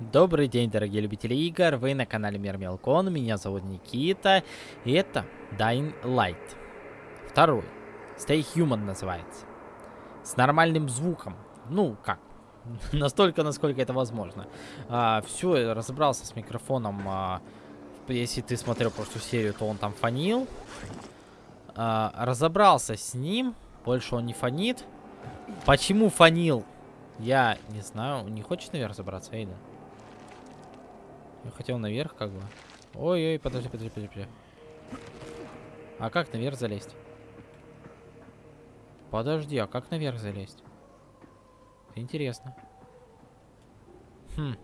Добрый день, дорогие любители игр, вы на канале Мир Мелкон, меня зовут Никита, и это Dying Light. Второй, Stay Human называется. С нормальным звуком, ну как, настолько, насколько это возможно. А, все, разобрался с микрофоном, а, если ты смотрел прошлую серию, то он там фонил. А, разобрался с ним, больше он не фонит. Почему фонил? Я не знаю. Не хочешь наверх забраться, Эйда? Я хотел наверх, как бы. Ой-ой, подожди, подожди, подожди, подожди. А как наверх залезть? Подожди, а как наверх залезть? Интересно. Хм.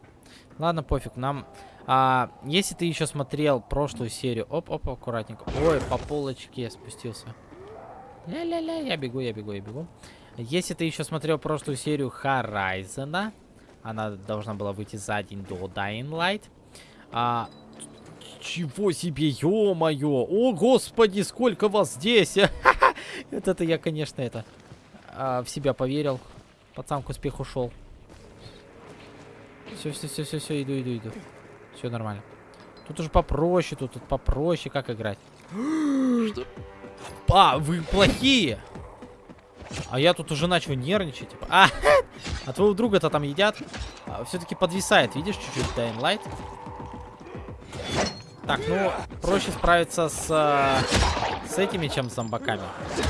Ладно, пофиг, нам... А, если ты еще смотрел прошлую серию... Оп-оп, аккуратненько. Ой, по полочке спустился. Ля-ля-ля, я бегу, я бегу, я бегу. Если ты еще смотрел прошлую серию Horizon, она должна была выйти за день до Dying Light, а, чего себе, ё-моё! О, господи, сколько вас здесь! Вот это я, конечно, это... А, в себя поверил. Пацан к успеху шел. Все, все, все, все, все, иду, иду, иду. Все нормально. Тут уже попроще, тут, тут попроще, как играть. Что? А, вы плохие! А я тут уже начал нервничать. Типа. А, а твоего друга-то там едят. А, Все-таки подвисает, видишь, чуть-чуть Dying Light. Так, ну, проще справиться с, э, с этими, чем с зомбаками.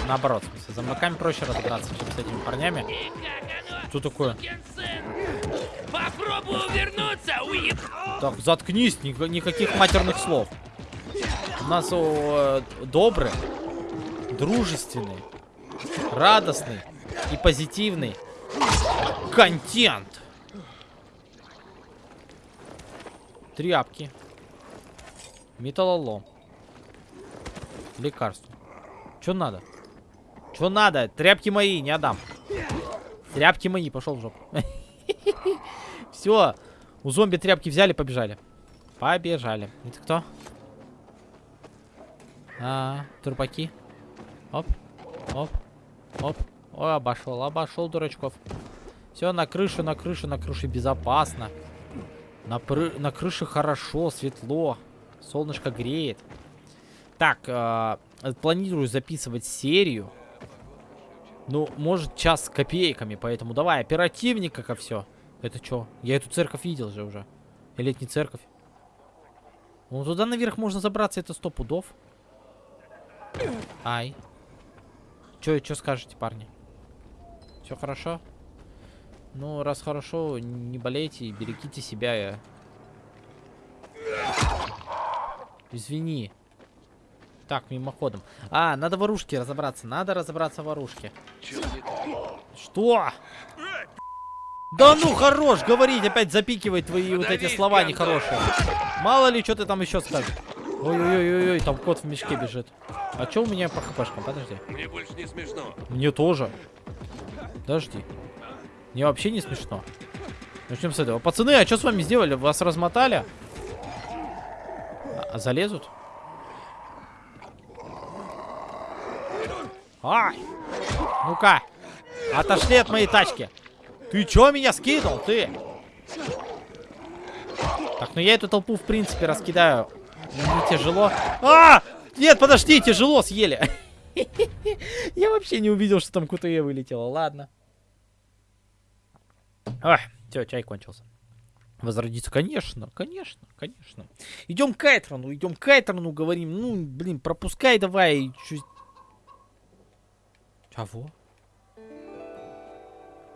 Наоборот, в смысле, с зомбаками проще разобраться, чем с этими парнями. Что такое? Попробуй увернуться, уеб... Так, заткнись, ни никаких матерных слов. У нас о, добрый, дружественный, радостный и позитивный контент. Тряпки. Металлолом. Лекарство. Что надо? Что надо? Тряпки мои, не отдам. Тряпки мои, пошел в жопу. Все. У зомби тряпки взяли, побежали. Побежали. Это кто? А, трупаки. Оп, оп, оп. Ой, обошел, обошел дурачков. Все, на крышу, на крышу, на крыше безопасно. На, пры... на крыше хорошо, светло. Солнышко греет. Так, э, планирую записывать серию. Ну, может, час с копейками, поэтому давай, оперативника ко все. Это что? Я эту церковь видел же уже. Или это не церковь? Ну, туда наверх можно забраться, это сто пудов. Ай. Че, что скажете, парни? Все хорошо? Ну, раз хорошо, не болейте, берегите себя. Извини. Так, мимоходом. А, надо в оружке разобраться. Надо разобраться в оружке. Что? Да ну хорош говорить, опять запикивать твои вот эти слова нехорошие. Мало ли, что ты там еще скажешь. Ой-ой-ой-ой, там кот в мешке бежит. А что у меня по хпшкам? Подожди. Мне больше не смешно. Мне тоже. Подожди. Мне вообще не смешно. Начнем с этого. Пацаны, а что с вами сделали? Вас размотали? А, залезут? Ай! Ну-ка! Отошли от моей тачки! Ты чё меня скинул, ты? Так, ну я эту толпу, в принципе, раскидаю. Не тяжело. А! Нет, подожди, тяжело съели. Я вообще не увидел, что там КТЕ вылетело. Ладно. Ах, все, чай кончился. Возродиться, конечно, конечно, конечно. Идем к Кайтрону, идем к Кайтрону, говорим. Ну, блин, пропускай давай. Чуть... Чего?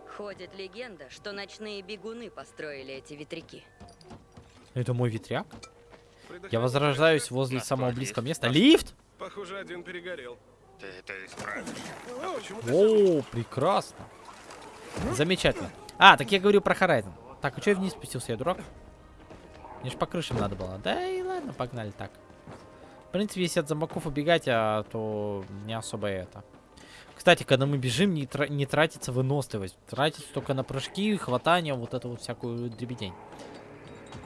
Ходит легенда, что ночные бегуны построили эти ветряки. Это мой ветряк? Я возрождаюсь возле самого близкого места. Лифт? Похоже, один перегорел. Ты это исправишь. О, прекрасно. Замечательно. А, так я говорю про Horizon. Так, а что я вниз спустился? Я дурак? Мне ж по крышам надо было. Да и ладно, погнали так. В принципе, если от зомбаков убегать, а, то не особо это. Кстати, когда мы бежим, не, тра не тратится выносливость. Тратится только на прыжки, хватание, вот эту вот всякую дребедень.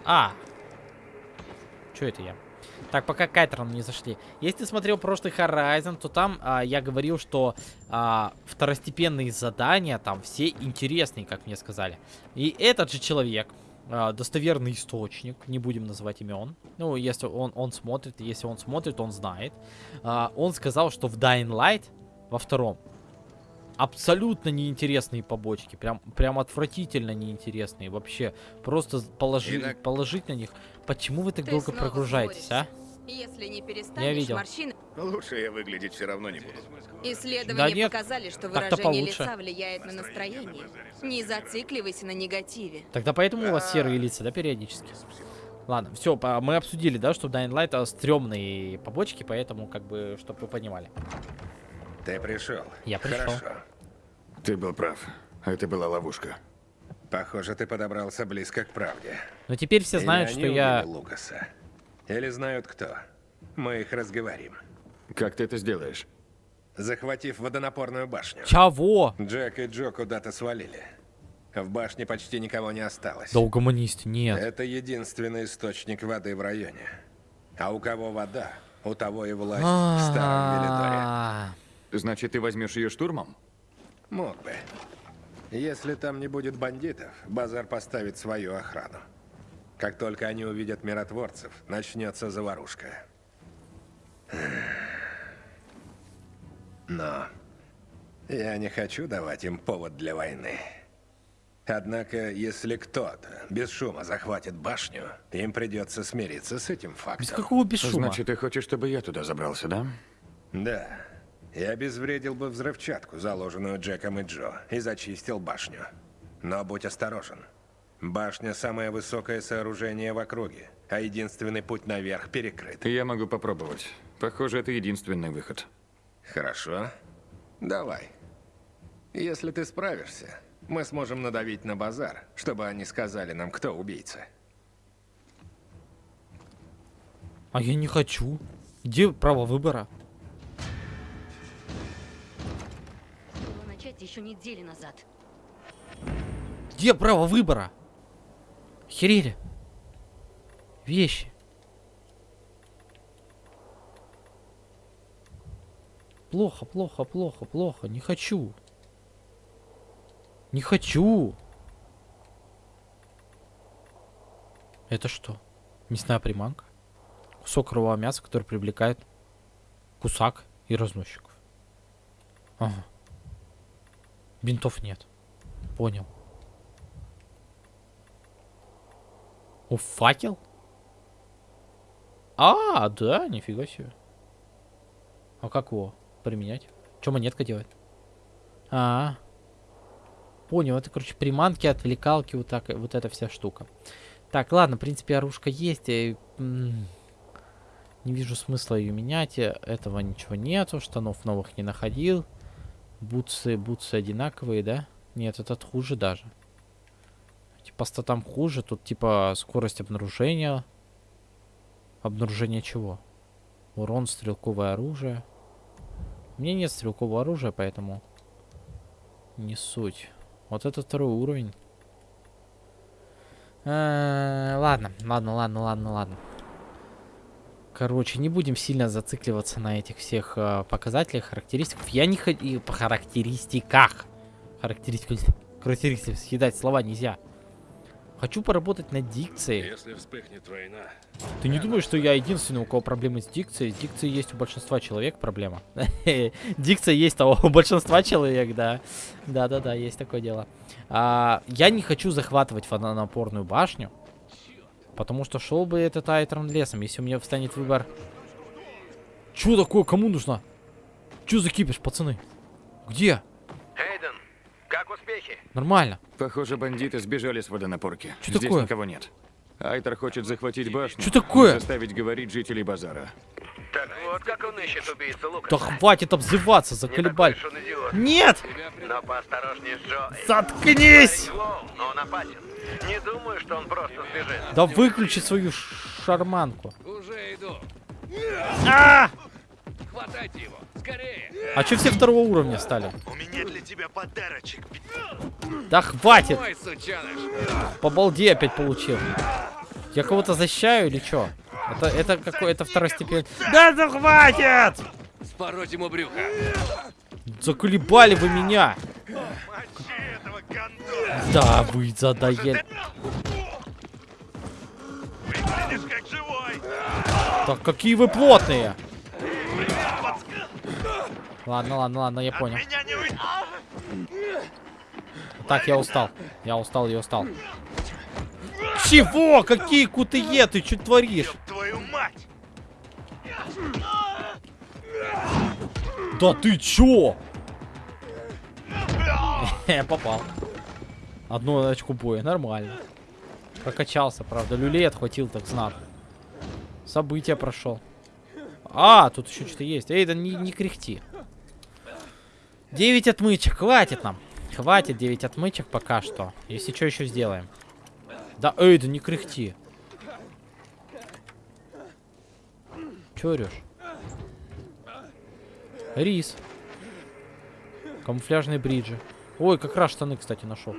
А! Что это я? Так, пока Кайтером не зашли. Если ты смотрел прошлый Horizon, то там а, я говорил, что а, второстепенные задания там все интересные, как мне сказали. И этот же человек, а, достоверный источник, не будем называть имен. Ну, если он, он смотрит, если он смотрит, он знает. А, он сказал, что в Dying Light во втором абсолютно неинтересные побочки, прям, прям отвратительно неинтересные вообще. Просто положи, Инак- положить на них. Почему вы так Ты долго прогружаетесь, а? Если не Я перестанешь, видел. морщины... Лучше я выглядеть все равно не буду. Исследования Да нет, показали, что выражение получше. лица влияет на настроение. Не зацикливайся на негативе. Тогда поэтому у вас серые лица, да, периодически? Ладно, все, мы обсудили, да, что в Dying Light а, стрёмные побочки, поэтому, как бы, чтобы вы понимали. Ты пришел. Я пришел. Хорошо. Ты был прав. Это была ловушка. Похоже, ты подобрался близко к правде. Но теперь все знают, что я... Лукаса. Или знают кто. Мы их разговорим. Как ты это сделаешь? Захватив водонапорную башню. Чего? Джек и Джо куда-то свалили. В башне почти никого не осталось. Да нет. Это единственный источник воды в районе. А у кого вода, у того и власть в старом Велидоре. А, Значит, ты возьмешь ее штурмом? Мог бы. Если там не будет бандитов, базар поставит свою охрану. Как только они увидят миротворцев, начнется заварушка. Но я не хочу давать им повод для войны. Однако, если кто-то без шума захватит башню, им придется смириться с этим Без фактом. какого без шума? Значит, ты хочешь, чтобы я туда забрался, да? Да. Я обезвредил бы взрывчатку, заложенную Джеком и Джо, и зачистил башню. Но будь осторожен. Башня – самое высокое сооружение в округе, а единственный путь наверх перекрыт. Я могу попробовать. Похоже, это единственный выход. Хорошо. Давай. Если ты справишься, мы сможем надавить на базар, чтобы они сказали нам, кто убийца. А я не хочу. Где право выбора? Было начать еще недели назад. Где право выбора? Херели. Вещи. Плохо, плохо, плохо, плохо. Не хочу. Не хочу. Это что? Мясная приманка? Кусок кровавого мяса, который привлекает кусак и разносчиков. Ага. Бинтов нет. Понял. О, факел? А, да, нифига себе. А как его применять? Что монетка делает? А, понял, это, короче, приманки, отвлекалки, вот так, вот эта вся штука. Так, ладно, в принципе, оружка есть. и, м, не вижу смысла ее менять. э, Этого ничего нету, штанов новых не находил. Бутсы, бутсы одинаковые, да? Нет, этот хуже даже. Типа статам хуже, тут типа скорость обнаружения. Обнаружение чего? Урон, стрелковое оружие. У меня нет стрелкового оружия, поэтому не суть. Вот это второй уровень. Э, Ладно, ладно, ладно, ладно, ладно. Короче, не будем сильно зацикливаться на этих всех э, показателях, характеристиках. Я не хочу... По характеристиках. Характеристиках. Характеристиках. Съедать слова нельзя. Хочу поработать над дикцией. Если вспыхнет война, Ты не думаешь, что я единственный, у кого проблемы с дикцией? С дикцией есть у большинства человек проблема. Дикция есть того у большинства человек, да. Да-да-да, есть такое дело. А, я не хочу захватывать водонапорную башню, потому что шел бы этот Айтрон лесом, если у меня встанет выбор. Чё такое? Кому нужно? Чё за кипиш, пацаны? Где? Эйден, как успехи? Нормально. Похоже, бандиты сбежали с водонапорки. Чё Здесь такое? никого нет. Айтер хочет захватить башню. Чё такое? заставить говорить жителей базара. Так вот, как он ищет убийцу Лукаса. Да хватит обзываться, заколебали. идиот. Нет! Но поосторожнее с Джо. Заткнись! Он опасен. Не думаю, что он просто сбежит. Да выключи свою шарманку. уже иду. А! Хватайте его, скорее. А чё все второго уровня стали? У меня для тебя подарочек. Да хватит! Ой. По балде опять получил. Я кого-то защищаю или чё? Это, это какой, это второстепенный. Да, да хватит! Спороть ему брюхо. Заколебали вы меня! Мочи этого гондона. Да, вы задоели. Выглядишь как живой. Так какие вы плотные! Ладно, ладно, ладно, я понял. Так, я устал. Я устал, я устал. Чего? Какие кутые? Ты что творишь? Твою мать. Да ты чё? Я попал. Одну очку боя, нормально. Прокачался, правда. Люлей отхватил так знатно. События прошел. А, тут еще что-то есть. Эй, да не, не кряхти. 9 отмычек, хватит нам. Хватит 9 отмычек пока что. Если что, еще сделаем. Да, эй, да не кряхти. Че орешь? Рис. Камуфляжные бриджи. Ой, как раз штаны, кстати, нашел.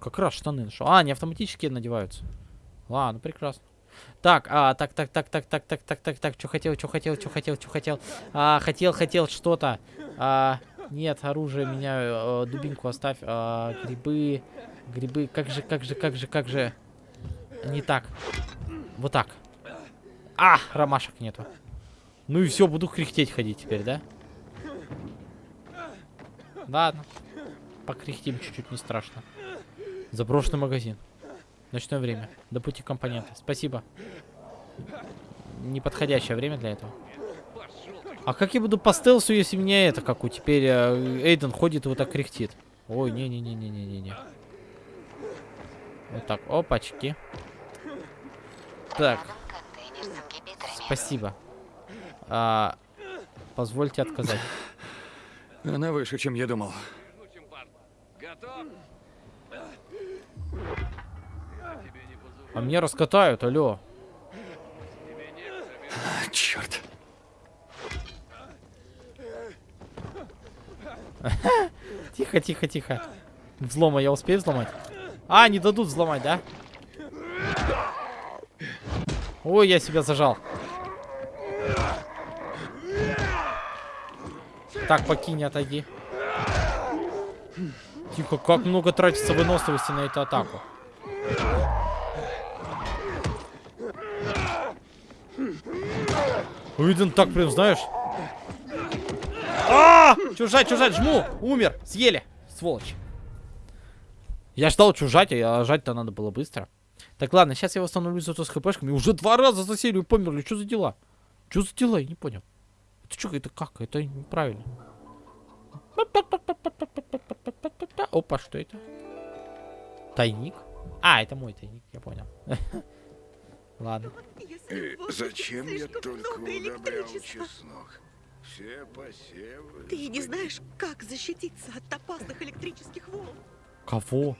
Как раз штаны нашел. А, они автоматически надеваются. Ладно, прекрасно. Так, а, так, так, так, так, так, так, так, так, так, что хотел, что хотел, что хотел, что хотел. А, хотел, хотел что-то. А, нет, оружие, меня, э, дубинку оставь. А, грибы, грибы, как же, как же, как же, как же. Не так. Вот так. А, ромашек нету. Ну и все, буду кряхтеть ходить теперь, да? Ладно. Покряхтим чуть-чуть, не страшно. Заброшенный магазин. Ночное время. До пути компоненты. Спасибо. Неподходящее время для этого. А как я буду по стелсу, если меня это, как у теперь э, Эйден ходит и вот так кряхтит? Ой, не-не-не-не-не-не-не. Вот так, опачки. Так. Спасибо. А, позвольте отказать. Она выше, чем я думал. Готов? Тебе не по зубам. А мне раскатают, алло. А, черт. Тихо, тихо, тихо. Взлома я успею взломать? А, не дадут взломать, да? Ой, я себя зажал. Так, покинь, отойди. Тихо, как много тратится выносливости на эту атаку. Уиден так прям, знаешь... А! Чужать, чужать, жму! Умер! Съели! Сволочь. Я ждал чужать, а жать-то надо было быстро. Так, ладно, сейчас я восстановлю зато с хпшками. Уже два раза за серию померли. Что за дела? Что за дела? Я не понял. Это что, это как? Это неправильно. Опа, что это? Тайник? А, это мой тайник, я понял. Ладно. Э, Зачем я только удобрял чеснок? Все посевы. Ты не знаешь, как защититься от опасных электрических волн. Кого?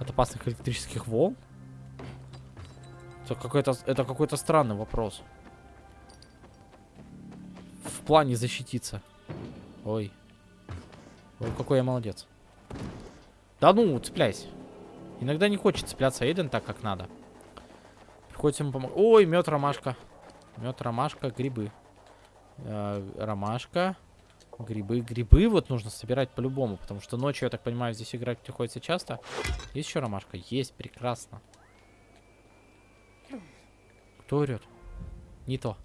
От опасных электрических волн? Это какой-то это какой-то странный вопрос. В плане защититься. Ой. Ой, какой я молодец. Да ну, цепляйся. Иногда не хочет цепляться Эйден так, как надо. Приходится ему помогать. Ой, мед, ромашка. Мед, ромашка, грибы. Э, ромашка. Грибы. Грибы вот нужно собирать по-любому, потому что ночью, я так понимаю, здесь играть приходится часто. Есть еще ромашка? Есть, прекрасно. Кто орет? Не то.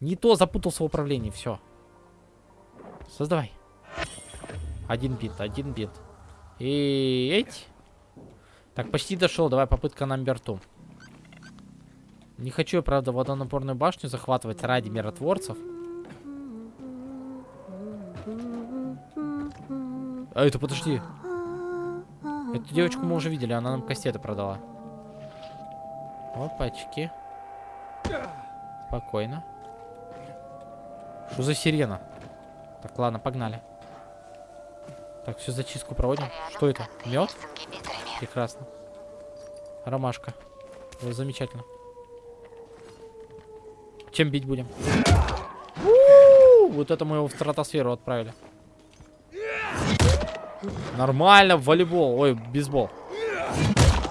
Не то, запутался в управлении, все. Создавай. Один бит, один бит. И эть. Так, почти дошел. Давай попытка номер ту. Не хочу я, правда, водонапорную башню захватывать ради миротворцев. А это подожди. Эту девочку мы уже видели, она нам кастеты продала. Опачки. Спокойно. Что за сирена? Так, ладно, погнали. Так, все зачистку проводим. Что это? Мед? Прекрасно. Ромашка. Замечательно. Чем бить будем? Вот это мы его в стратосферу отправили. Нормально, волейбол. Ой, бейсбол.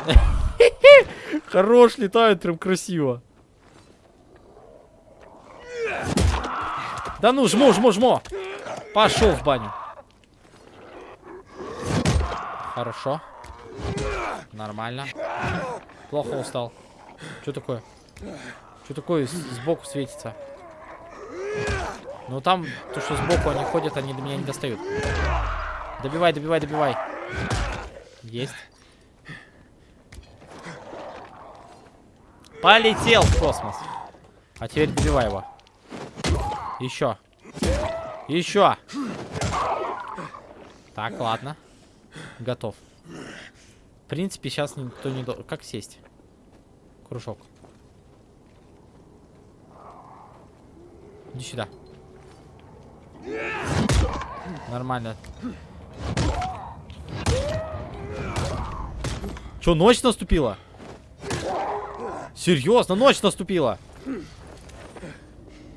Хорош, летает прям красиво. Да ну, жму, жму, жму. Пошел в баню. Хорошо. Нормально. Плохо устал. Что такое? Что такое сбоку светится? Ну там, то, что сбоку они ходят, они до меня не достают. Добивай, добивай, добивай. Есть. Полетел в космос. А теперь добивай его. Еще. Еще. Так, ладно. Готов. В принципе, сейчас никто не... Как сесть? Кружок. Иди сюда. Нормально. Че, ночь наступила? Серьезно, ночь наступила?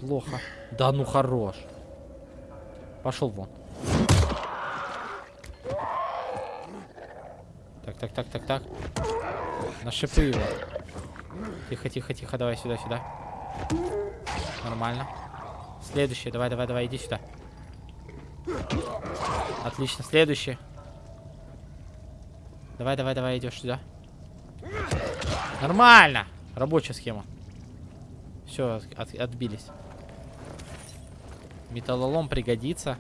Плохо. Да ну хорош. Пошел вон. Так, так, так, так, так. На шипы его. Тихо, тихо, тихо, давай сюда, сюда. Нормально. Следующий, давай, давай, давай, иди сюда. Отлично, следующий. Давай, давай, давай, идешь сюда. Нормально. Рабочая схема. Все, отбились. Металлолом пригодится.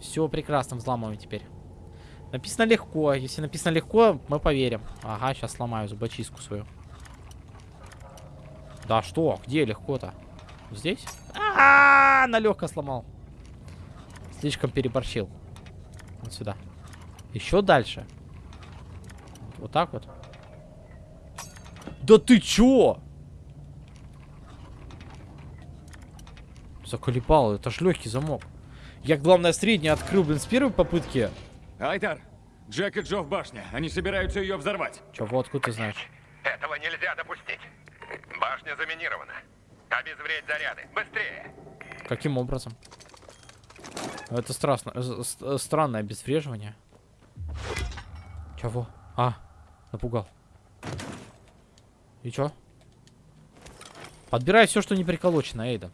Все прекрасно, взламываем теперь. Написано легко. Если написано легко, мы поверим. Ага, сейчас сломаю зубочистку свою. Да что? Где легко-то? Здесь? А, -а, -а налегко сломал. Слишком переборщил. Вот сюда. Еще дальше. Вот так вот. Да ты чё? Заколебал, это ж легкий замок. Я, главное, средний открыл, блин, с первой попытки. Айтар, Джек и Джо в башне. Они собираются ее взорвать. Чё, вот откуда ты знаешь? Этого нельзя допустить. Башня заминирована. Обезвредь заряды. Быстрее! Каким образом? Это страшно, э, э, странное обезвреживание. Чего? А, напугал. И чё? Подбирай все, что не приколочено, Эйден.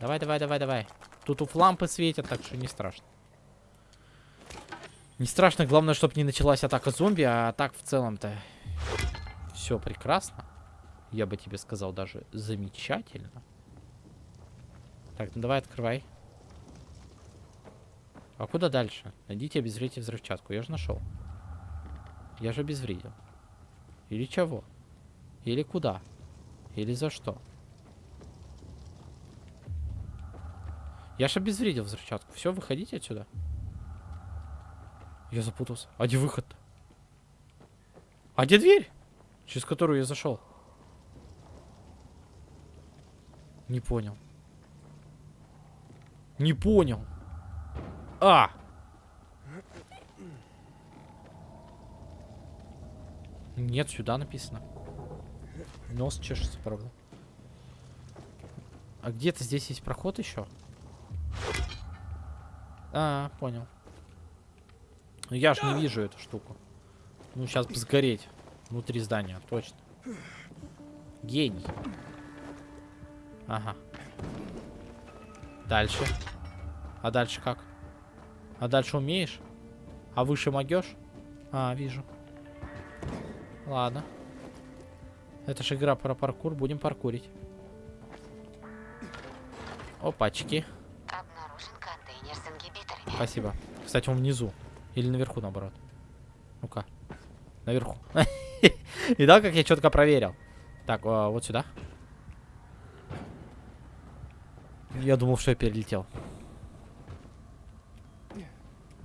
Давай, давай, давай, давай. Тут у лампы светят, так что не страшно. Не страшно, главное, чтобы не началась атака зомби, а так в целом-то все прекрасно. Я бы тебе сказал даже замечательно. Так, ну давай открывай. А куда дальше? Найдите обезвредите взрывчатку. Я же нашел. Я же обезвредил. Или чего? Или куда? Или за что? Я же обезвредил взрывчатку. Все, выходите отсюда. Я запутался. А где выход? -то? А где дверь? Через которую я зашел. Не понял. Не понял. А! Нет, сюда написано. Нос чешется, правда. А где-то здесь есть проход еще? А, понял. Ну я ж не вижу эту штуку. Ну, сейчас бы сгореть. Внутри здания, точно. Гений. Ага. Дальше. А дальше как? А дальше умеешь? А выше могешь? А, вижу. Ладно. Это же игра про паркур. Будем паркурить. Опачки. Обнаружен контейнер с ингибиторами. Спасибо. Кстати, он внизу. Или наверху, наоборот. Ну-ка. Наверху. Видал, как я четко проверил? Так, а, вот сюда. Я думал, что я перелетел.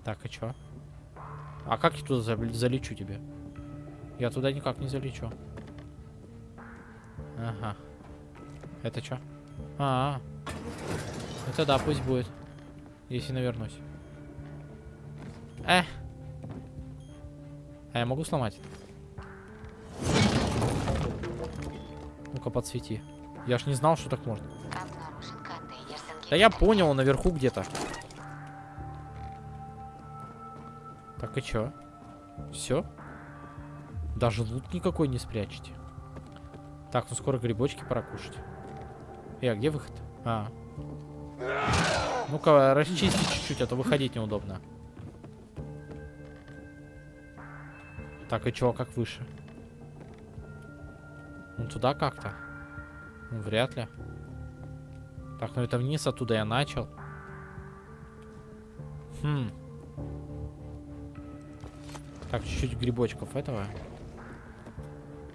Так, а чё? А как я туда за- залечу тебе? Я туда никак не залечу. Ага. Это чё? А, -а, -а. Это да, пусть будет. Если навернусь. Э. А я могу сломать? Ну-ка, подсвети. Я ж не знал, что так можно. Да я понял, он наверху где-то. Так и чё? Все? Даже лут никакой не спрячете. Так, ну скоро грибочки пора кушать. Э, а где выход? А. Ну-ка, расчисти чуть-чуть, а то выходить неудобно. Так, и чё, как выше? Ну, туда как-то. Ну, вряд ли. Так, ну это вниз, оттуда я начал. Хм. Так, чуть-чуть грибочков этого.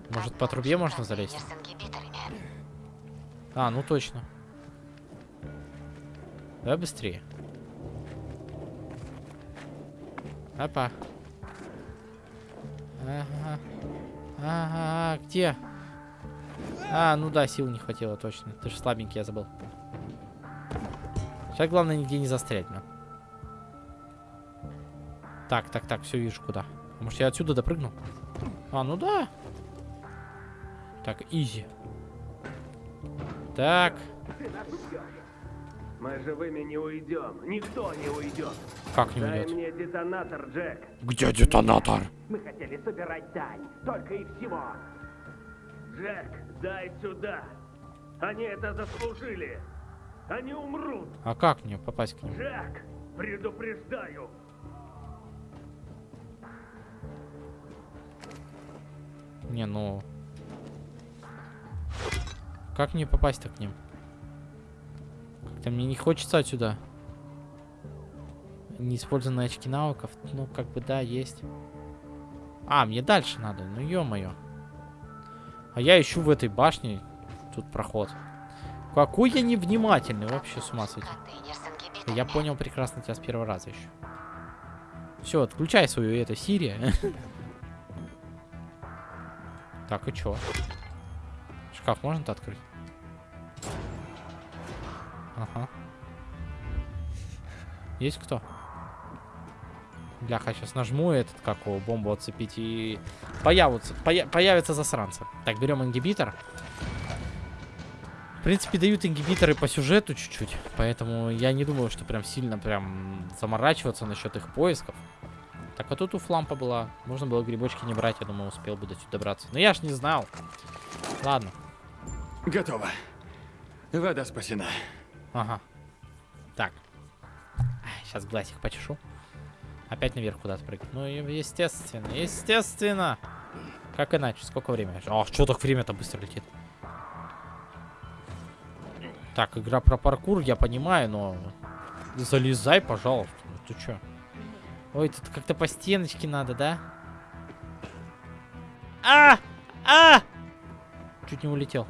Может, по трубе можно залезть? А, ну точно. Давай быстрее. Опа. Ага. Ага, где? А, ну да, сил не хватило, точно. Ты же слабенький, я забыл. Сейчас главное нигде не застрять, блин. Так, так, так, все вижу куда. Может я отсюда допрыгну? А, ну да. Так, изи. Так. Мы живыми не уйдем. Никто не уйдет. Как не Дай уйдет? мне детонатор, Джек. Где детонатор? Мы хотели собирать дань. Только и всего. Джек, дай сюда. Они это заслужили. Они умрут. А как мне попасть к ним? Джек, предупреждаю. Не, ну... Как мне попасть-то к ним? Как-то мне не хочется отсюда. Неиспользованные очки навыков. Ну, как бы, да, есть. А, мне дальше надо. Ну, ё-моё. А я ищу в этой башне. Тут проход. Какой я невнимательный. Вообще с ума сойти. Я понял прекрасно тебя с первого раза еще. Все, отключай свою это Сирия. Так, и чё? Шкаф можно-то открыть? Ага. Есть кто? Бляха, сейчас нажму этот, как его, бомбу отцепить и появятся, поя- появятся засранцы. Так, берем ингибитор. В принципе, дают ингибиторы по сюжету чуть-чуть, поэтому я не думаю, что прям сильно прям заморачиваться насчет их поисков. Так, а тут у флампа была. Можно было грибочки не брать, я думаю, успел бы до сюда добраться. Но я ж не знал. Ладно. Готово. Вода спасена. Ага. Так. Сейчас глазик почешу. Опять наверх куда-то прыгать. Ну, естественно, естественно. Как иначе? Сколько времени? А, что так время-то быстро летит? Так, игра про паркур, я понимаю, но... Залезай, пожалуйста. Ну ты чё? Ой, тут как-то по стеночке надо, да? А! А! Чуть не улетел.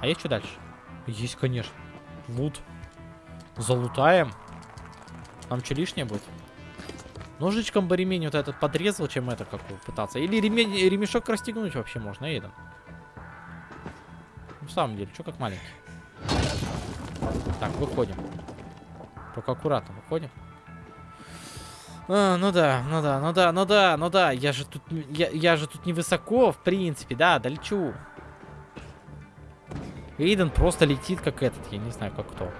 А есть что дальше? Есть, конечно. Лут. Залутаем. Нам что лишнее будет? Ножичком бы ремень вот этот подрезал, чем это как пытаться. Или ремень, ремешок расстегнуть вообще можно, Эйден. В самом деле, что как маленький. Так, выходим. Только аккуратно выходим. А, ну да, ну да, ну да, ну да, ну да. Я же тут, я, я же тут невысоко, в принципе, да, долечу. Эйден просто летит как этот, я не знаю, как кто.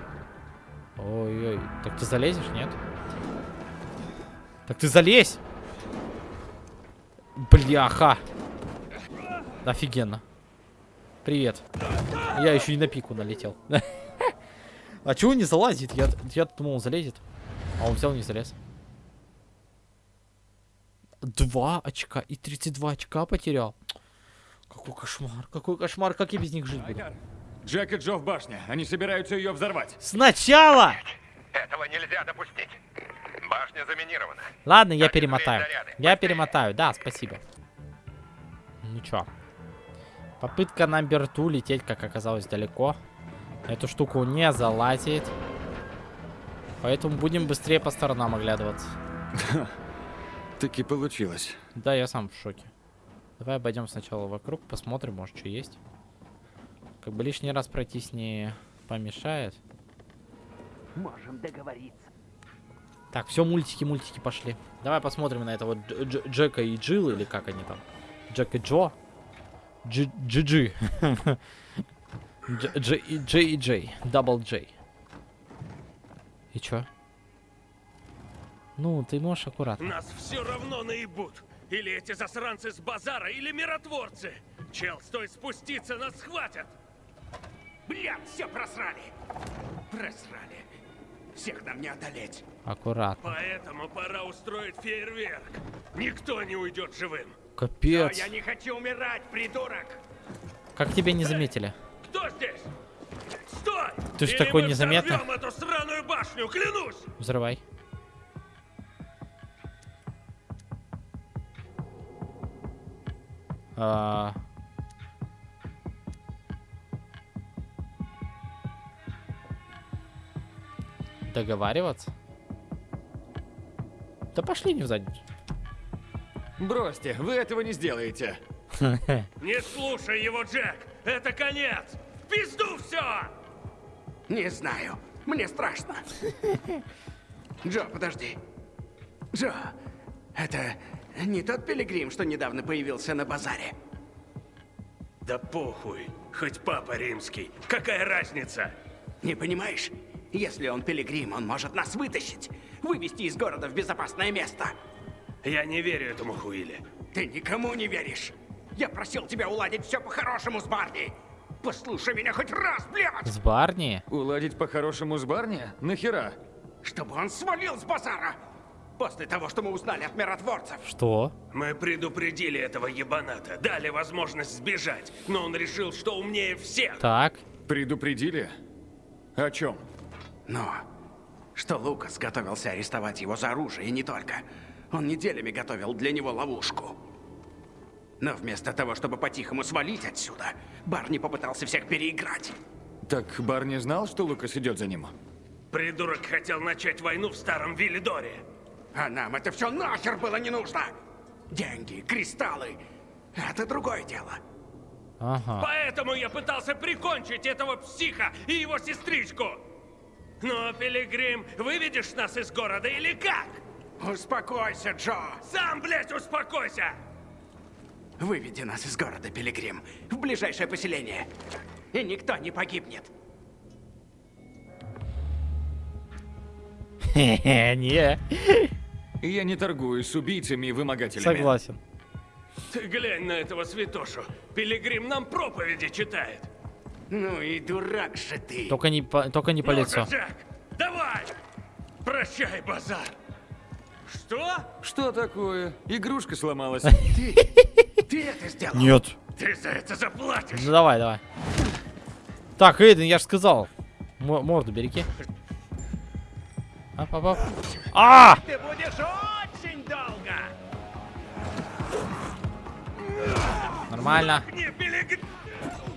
Ой-ой, так ты залезешь, нет? Так ты залезь! Бляха! Офигенно. Привет. Я еще и на пику налетел. А чего не залазит? Я, я думал, он залезет. А он взял, не залез. Два очка и 32 очка потерял. Какой кошмар, какой кошмар, как я без них жить буду? Джек и Джо в башне. Они собираются ее взорвать. Сначала! Этого нельзя допустить. Башня заминирована. Ладно, я перемотаю. Я перемотаю, да, спасибо. Ну чё. Попытка номер ту лететь, как оказалось, далеко. Эту штуку не залазит. Поэтому будем быстрее по сторонам оглядываться. Таки получилось. Да, я сам в шоке. Давай обойдем сначала вокруг, посмотрим, может, что есть. Как бы лишний раз пройтись не помешает. Можем договориться. Так, все, мультики, мультики пошли. Давай посмотрим на этого Дж- Дж- Джека и Джилл, или как они там? Джек и Джо? Дж- Джи-Джи. Дж- Дж- и Джей и Джей. Double J. И чё? Ну, ты можешь аккуратно. Нас все равно наебут. Или эти засранцы с базара, или миротворцы. Чел, стой спуститься, нас схватят. Бля, все просрали. Просрали. Всех нам не одолеть. Аккуратно. Поэтому пора устроить фейерверк. Никто не уйдет живым. Капец. Я не хочу умирать, придурок! Как тебя не заметили? Кто здесь? Стой! Ты ж Или такой взорвем эту сраную башню, клянусь! Взрывай. А... Договариваться? Да пошли не в задницу. Бросьте, вы этого не сделаете. Не слушай его, Джек! Это конец! В пизду все! Не знаю. Мне страшно. Джо, подожди. Джо, это не тот пилигрим, что недавно появился на базаре? Да похуй. Хоть папа римский. Какая разница? Не понимаешь? Если он пилигрим, он может нас вытащить. Вывести из города в безопасное место. Я не верю этому Хуиле. Ты никому не веришь. Я просил тебя уладить все по-хорошему с Барни. Послушай меня хоть раз, блядь! С Барни? Уладить по-хорошему с Барни? Нахера? Чтобы он свалил с базара! После того, что мы узнали от миротворцев. Что? Мы предупредили этого ебаната, дали возможность сбежать, но он решил, что умнее всех. Так. Предупредили? О чем? Но что Лукас готовился арестовать его за оружие, и не только. Он неделями готовил для него ловушку. Но вместо того, чтобы по-тихому свалить отсюда, Барни попытался всех переиграть. Так Барни знал, что Лукас идет за ним? Придурок хотел начать войну в старом Виллидоре. А нам это все нахер было не нужно! Деньги, кристаллы — это другое дело. Ага. Поэтому я пытался прикончить этого психа и его сестричку. Но, Пилигрим, выведешь нас из города или как? Успокойся, Джо! Сам, блядь, успокойся! Выведи нас из города, Пилигрим, в ближайшее поселение. И никто не погибнет. Не. Я не торгуюсь с убийцами и вымогателями. Согласен. Ты глянь на этого святошу. Пилигрим нам проповеди читает. Ну и дурак же ты. Только не по, только не по Ну-ка, лицу. Джек, давай! Прощай, базар. Что? Что такое? Игрушка сломалась. Ты, это сделал? Нет. Ты за это заплатишь. Ну давай, давай. Так, Эйден, я же сказал. М- морду береги. Ап, ап, ап. А! Ты будешь очень долго. Нормально. Не.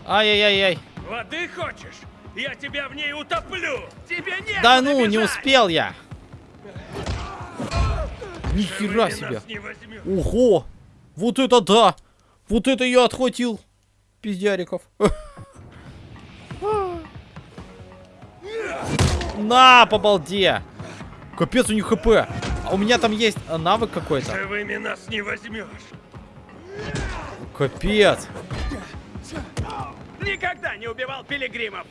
Ай-яй-яй-яй. Воды хочешь? Я тебя в ней утоплю. Тебе нет. Да ну, не успел я. Нихера себе. Не возьмешь. Ого! Вот это да! Вот это я отхватил! Пиздяриков. На, по балде! Капец, у них хп. А у меня там есть а, навык какой-то. Живыми нас не возьмешь. Капец. Никогда не убивал пилигримов.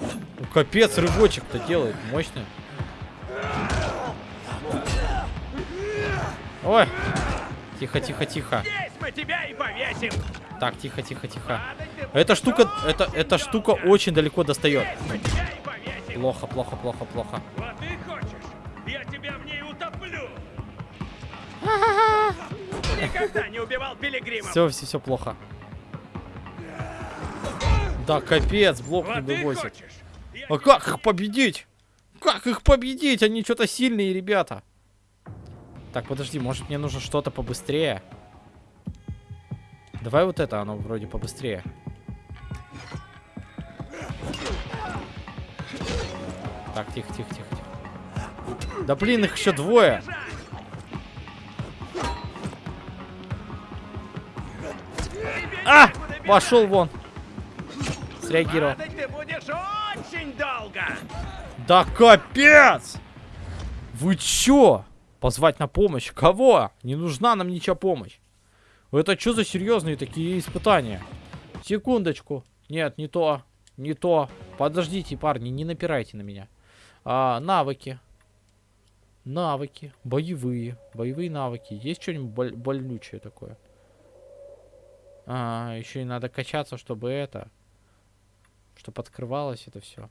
Ну, Капец, рывочек-то делает. Мощный. Ой. Тихо, тихо, тихо. Здесь мы тебя и повесим. Так, тихо, тихо, тихо. Эта штука, это, эта штука очень далеко достает. Плохо, плохо, плохо, плохо. Воды хочешь? Я тебя в ней утоплю. Никогда не убивал пилигримов. Все, все, все плохо. Да, капец, блок не Воды вывозит. А как их победить? Как их победить? Они что-то сильные ребята. Так, подожди, может мне нужно что-то побыстрее? Давай вот это, оно вроде побыстрее. Так, тихо, тихо, тихо, тихо. Да блин, их еще двое. А! Пошел вон. Среагировал. Падать ты будешь очень долго. Да капец! Вы чё? Позвать на помощь? Кого? Не нужна нам ничья помощь. Это что за серьезные такие испытания? Секундочку. Нет, не то. Не то. Подождите, парни, не напирайте на меня. А, навыки. Навыки. Боевые. Боевые навыки. Есть что-нибудь боль- больнючее такое? А, еще и надо качаться, чтобы это... Чтобы открывалось это все.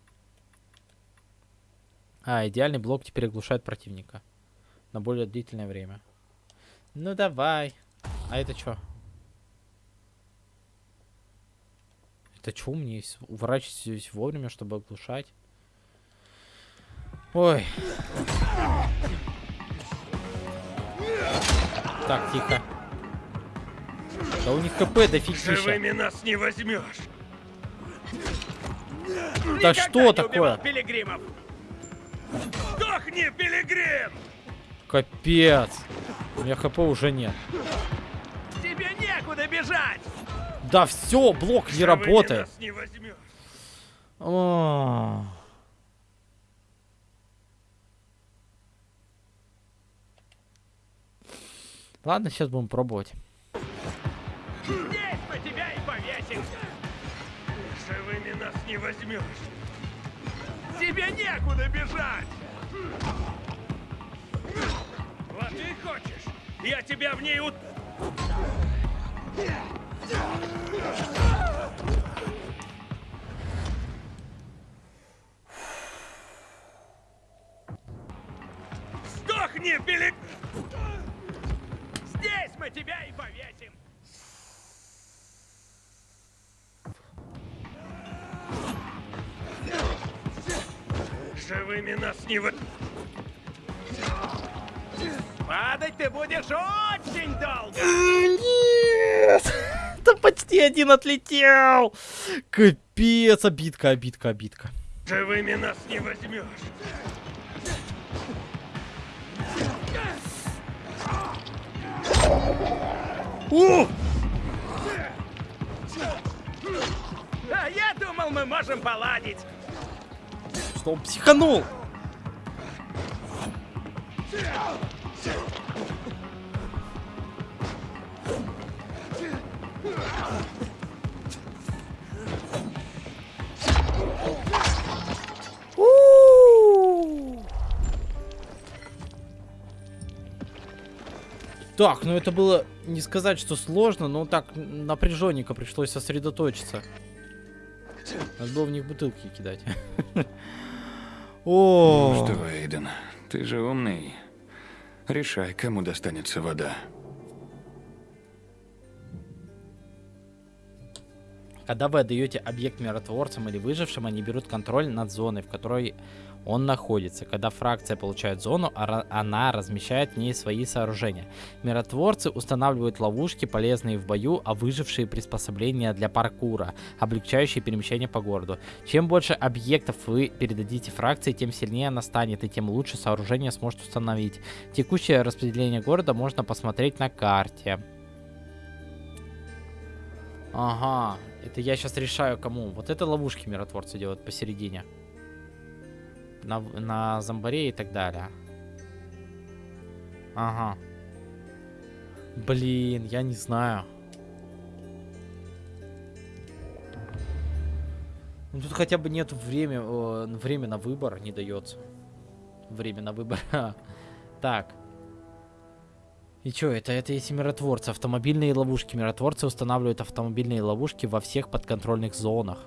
А, идеальный блок теперь оглушает противника на более длительное время. Ну давай. А это что? Это что мне уворачиваюсь вовремя, чтобы оглушать? Ой. Так, тихо. Да у них ХП дофигища. Живыми нас не возьмешь. Да Никогда что такое? Пилигримов. Сдохни, пилигрим! Капец. У меня ХП уже нет. Тебе некуда бежать! Да все, блок не работает. не возьмешь. О. Ладно, сейчас будем пробовать. Здесь мы тебя и повесим. Живыми нас не возьмешь. Тебе некуда бежать. Вот ты хочешь. Я тебя в ней ут... Сдохни, пилик! Здесь мы тебя и повесим. Живыми нас не вы... Падать ты будешь очень долго! Нет! Да почти один отлетел! Капец, обидка, обидка, обидка. Живыми нас не возьмешь! О! А я думал, мы можем поладить. Что он психанул? Так, ну это было не сказать, что сложно, но так напряженненько пришлось сосредоточиться. Надо было в них бутылки кидать. О, Ну что, Эйден, ты же умный. Решай, кому достанется вода. Когда вы отдаете объект миротворцам или выжившим, они берут контроль над зоной, в которой он находится. Когда фракция получает зону, она размещает в ней свои сооружения. Миротворцы устанавливают ловушки, полезные в бою, а выжившие приспособления для паркура, облегчающие перемещение по городу. Чем больше объектов вы передадите фракции, тем сильнее она станет, и тем лучше сооружение сможет установить. Текущее распределение города можно посмотреть на карте. Ага, это я сейчас решаю кому. Вот это ловушки миротворцы делают посередине. На, на зомбаре и так далее. Ага. Блин, я не знаю. Ну, тут хотя бы нет время, э, время на выбор не дается. Время на выбор. так. И чё, это, это эти миротворцы, автомобильные ловушки. Миротворцы устанавливают автомобильные ловушки во всех подконтрольных зонах.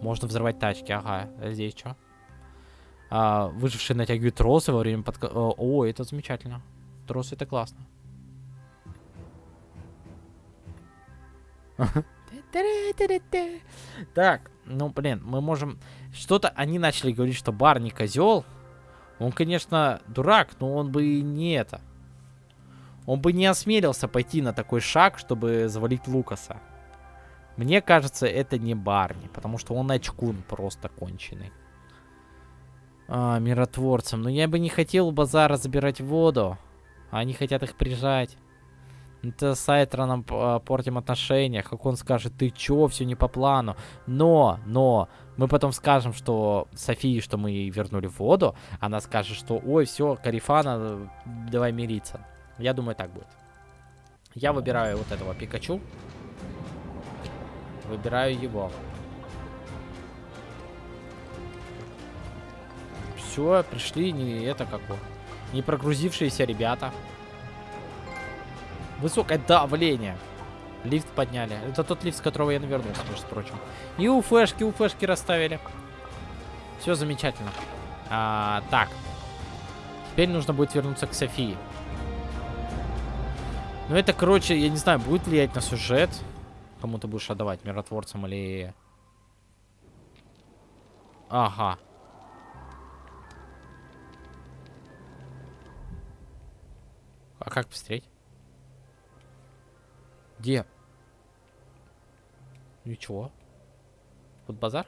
Можно взрывать тачки, ага. А здесь что? А, выжившие натягивают тросы во время подка... О, о, это замечательно. Тросы это классно. Так, ну блин, мы можем... Что-то они начали говорить, что бар не козел. Он, конечно, дурак, но он бы и не это. Он бы не осмелился пойти на такой шаг, чтобы завалить Лукаса. Мне кажется, это не Барни, потому что он очкун просто конченый. А, миротворцам. Но я бы не хотел у базара забирать воду. Они хотят их прижать. Это с Айтроном а, портим отношения. Как он скажет, ты чё, все не по плану. Но, но, мы потом скажем, что Софии, что мы вернули воду. Она скажет, что ой, все, Карифана, давай мириться. Я думаю, так будет. Я выбираю вот этого Пикачу. Выбираю его. Все, пришли не это какое. Не прогрузившиеся ребята. Высокое давление. Лифт подняли. Это тот лифт, с которого я навернулся, между прочим. И уфешки, уфешки расставили. Все замечательно. А, так. Теперь нужно будет вернуться к Софии. Ну это, короче, я не знаю, будет влиять на сюжет. Кому ты будешь отдавать, миротворцам или Ага. А как посмотреть? Где? Ничего. Вот базар?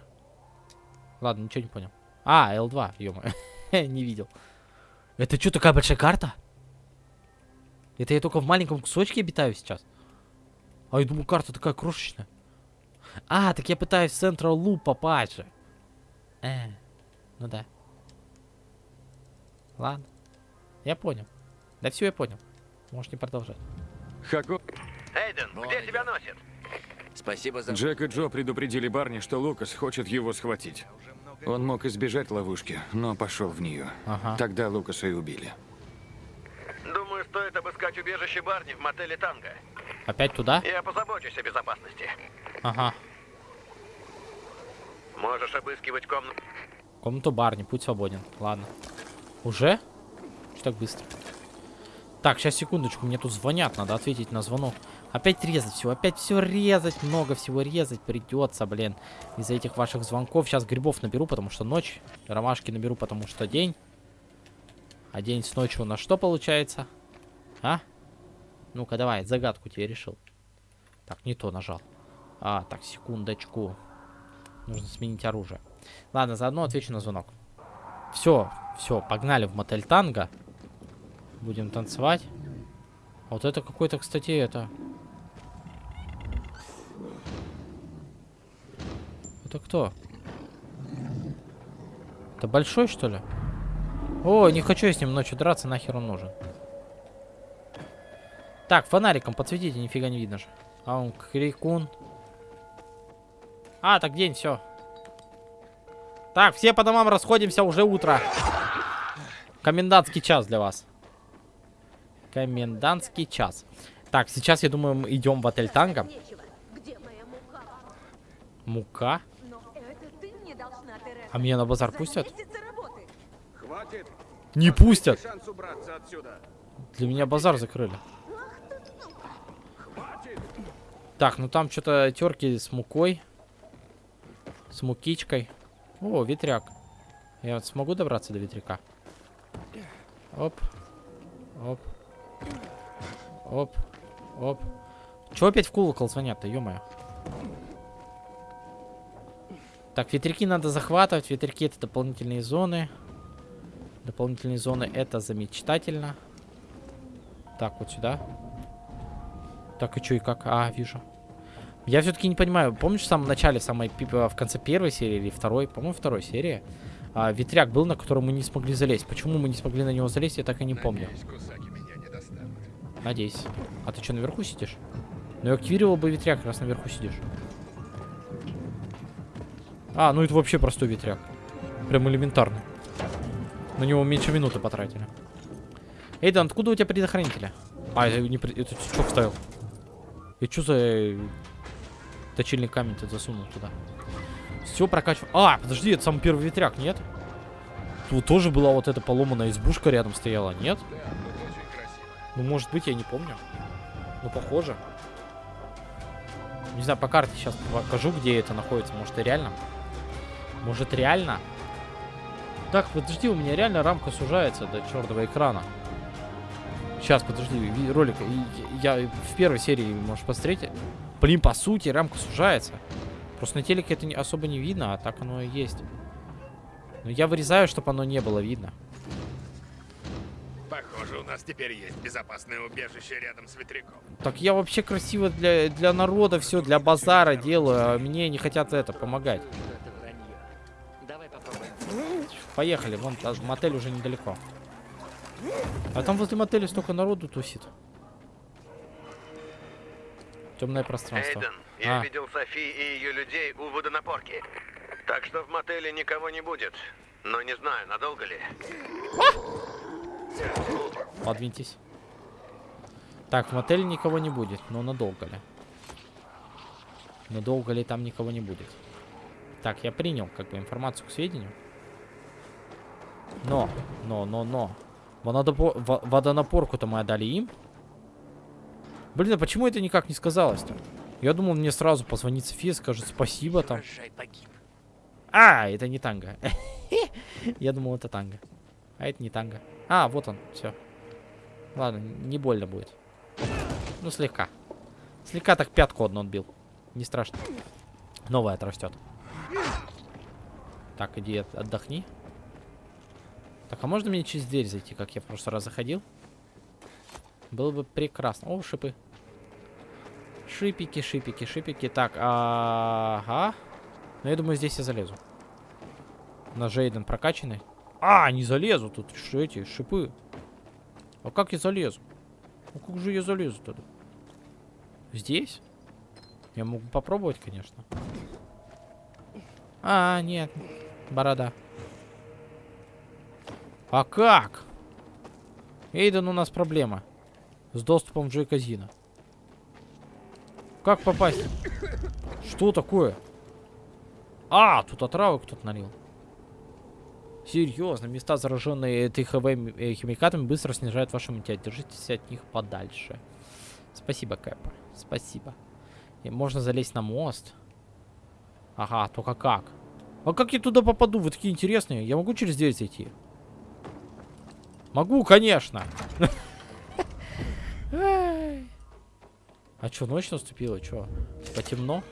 Ладно, ничего не понял. А, L2, ё Не видел. Это что, такая большая карта? Это я только в маленьком кусочке обитаю сейчас? А я думаю, карта такая крошечная. А, так я пытаюсь в Central Loop попасть же. Э, ну да. Ладно. Я понял. Да все я понял. Можешь не продолжать. Хако... Эйден, где тебя носит? Спасибо за... Джек и Джо предупредили Барни, что Лукас хочет его схватить. Он мог избежать ловушки, но пошел в нее. Ага. Тогда Лукаса и убили. Стоит обыскать убежище Барни в мотеле Танго. Опять туда? Я позабочусь о безопасности. Ага. Можешь обыскивать комнату. Комнату барни, путь свободен. Ладно. Уже? Что так быстро? Так, сейчас секундочку, мне тут звонят, надо ответить на звонок. Опять резать все, опять все резать, много всего резать придется, блин. Из-за этих ваших звонков. Сейчас грибов наберу, потому что ночь. Ромашки наберу, потому что день. А день с ночью у нас что получается? А? Ну-ка, давай, загадку тебе решил. Так, не то нажал. А, так, секундочку. Нужно сменить оружие. Ладно, заодно отвечу на звонок. Все, все, погнали в мотель танго. Будем танцевать. А вот это какой-то, кстати, это... Это кто? Это большой, что ли? О, не хочу я с ним ночью драться, нахер он нужен. Так, фонариком подсветите, нифига не видно же. А он крикун. А, так день, все. Так, все по домам расходимся, уже утро. Комендантский час для вас. Комендантский час. Так, сейчас, я думаю, мы идем в отель Танго. Мука? А меня на базар пустят? Хватит. Не пустят. Для меня базар закрыли. Так, ну там что-то терки с мукой. С мукичкой. О, ветряк. Я вот смогу добраться до ветряка? Оп. Оп. Оп. Оп. Чего опять в колокол звонят-то, ё-моё? Так, ветряки надо захватывать. Ветряки это дополнительные зоны. Дополнительные зоны это замечательно. Так, вот сюда. Так, и что, и как? А, вижу. Я все-таки не понимаю, помнишь в самом начале, самой, в конце первой серии или второй, по-моему, второй серии, а, ветряк был, на который мы не смогли залезть. Почему мы не смогли на него залезть, я так и не помню. Надеюсь. А ты что, наверху сидишь? Ну, я активировал бы ветряк, раз наверху сидишь. А, ну это вообще простой ветряк. Прям элементарный. На него меньше минуты потратили. Эйдан, откуда у тебя предохранители? А, это не. Это что вставил? И что за э, точильный камень ты засунул туда? Все прокачиваю. А, подожди, это самый первый ветряк, нет? Тут тоже была вот эта поломанная избушка рядом стояла, нет? Ну, может быть, я не помню. Ну, похоже. Не знаю, по карте сейчас покажу, где это находится. Может, и реально? Может, реально? Так, подожди, у меня реально рамка сужается до черного экрана. Сейчас, подожди, ролик. Я в первой серии, можешь посмотреть. Блин, по сути, рамка сужается. Просто на телеке это особо не видно, а так оно и есть. Но я вырезаю, чтобы оно не было видно. Похоже, у нас теперь есть безопасное убежище рядом с ветряком. Так я вообще красиво для, для народа все, для базара делаю, а мне не хотят это помогать. Поехали, вон мотель уже недалеко. А там возле мотеля столько народу тусит. Темное пространство. Эйден, я А. видел Софи и ее людей у водонапорки. Так что в мотеле никого не будет. Но не знаю, надолго ли. Подвиньтесь. Так, в мотеле никого не будет, но надолго ли? Надолго ли там никого не будет? Так, я принял как бы информацию к сведению. Но, но, но, но. Водонапор- во- Водонапорку-то мы отдали им. Блин, а почему это никак не сказалось-то? Я думал, мне сразу позвонит София, скажет спасибо там. А, это не танго. Я думал, это танго. А это не танго. А, вот он, все. Ладно, не больно будет. Ну, слегка. Слегка так пятку одну отбил. Не страшно. Новая отрастет. Так, иди отдохни. Так, а можно мне через дверь зайти, как я в прошлый раз заходил? Было бы прекрасно. О, шипы. Шипики, шипики, шипики. Так, ага. Ну, я думаю, здесь я залезу. На Жейден прокачанный. А, не залезу. Тут что эти шипы. А как я залезу? Ну, как же я залезу тогда? Здесь? Я могу попробовать, конечно. А, нет. Борода. А как? Эйден, у нас проблема. С доступом в Джой Казино. Как попасть? Что такое? А, тут отравы кто-то налил. Серьезно, места, зараженные ТХВ э, химикатами, быстро снижают ваш иммунитет. Держитесь от них подальше. Спасибо, Кэп. Спасибо. И можно залезть на мост. Ага, только как? А как я туда попаду? Вы такие интересные. Я могу через дверь зайти? Могу, конечно. А что, ночь наступила? Что? Потемно?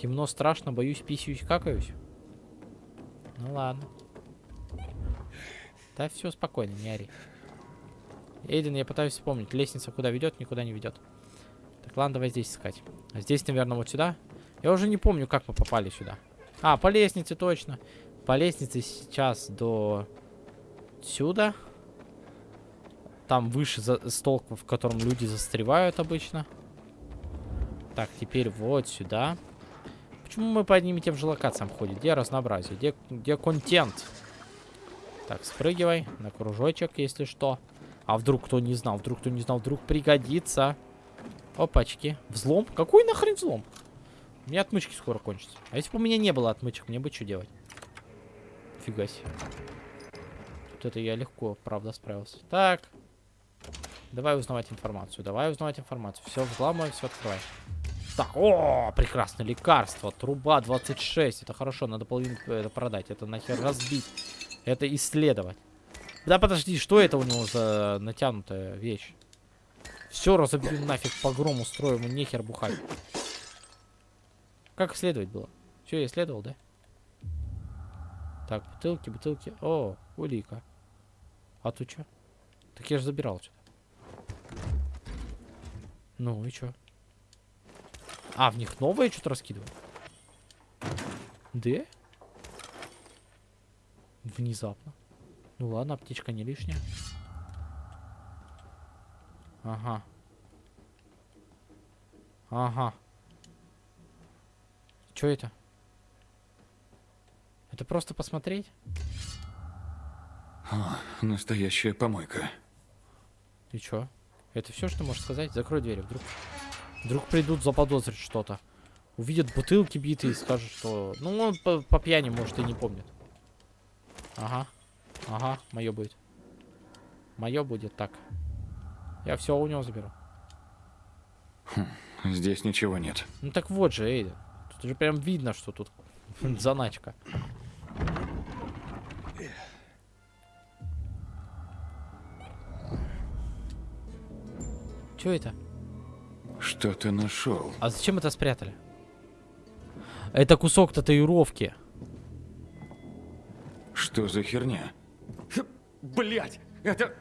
Темно, страшно, боюсь, писюсь, какаюсь. Ну ладно. Да все спокойно, не ори. Эйден, я пытаюсь вспомнить. Лестница куда ведет, никуда не ведет. Так, ладно, давай здесь искать. А здесь, наверное, вот сюда. Я уже не помню, как мы попали сюда. А, по лестнице, точно. По лестнице сейчас до сюда. Там выше за стол, в котором люди застревают обычно. Так, теперь вот сюда. Почему мы по одним и тем же локациям ходим? Где разнообразие? Где, где контент? Так, спрыгивай на кружочек, если что. А вдруг кто не знал? Вдруг кто не знал? Вдруг пригодится. Опачки. Взлом? Какой нахрен взлом? У меня отмычки скоро кончатся. А если бы у меня не было отмычек, мне бы что делать? Фига себе. Тут это я легко, правда, справился. Так. Давай узнавать информацию. Давай узнавать информацию. Все взламывай, все открывай. Так, о, прекрасное лекарство. Труба 26. Это хорошо, надо половину это продать. Это нахер разбить. Это исследовать. Да подожди, что это у него за натянутая вещь? Все разобью нафиг, погром устрою, ему нехер бухать. Как исследовать было? Все, я исследовал, да? Так, бутылки, бутылки. О, улика. А тут что? Так я же забирал что-то. Ну и что? А, в них новое что-то раскидываю? Да? Внезапно. Ну ладно, аптечка не лишняя. Ага. Ага. Что это? Это просто посмотреть? О, настоящая помойка. И чё? Это все, что можешь сказать? Закрой дверь, вдруг... Вдруг придут заподозрить что-то. Увидят бутылки битые и скажут, что... Ну, он по, по пьяни, может, и не помнит. Ага. Ага, мое будет. Мое будет так. Я все у него заберу. Хм, здесь ничего нет. Ну так вот же, Эйда. Тут же прям видно, что тут заначка. Что это? Что ты нашел? А зачем это спрятали? Это кусок татуировки. Что за херня? Блять, это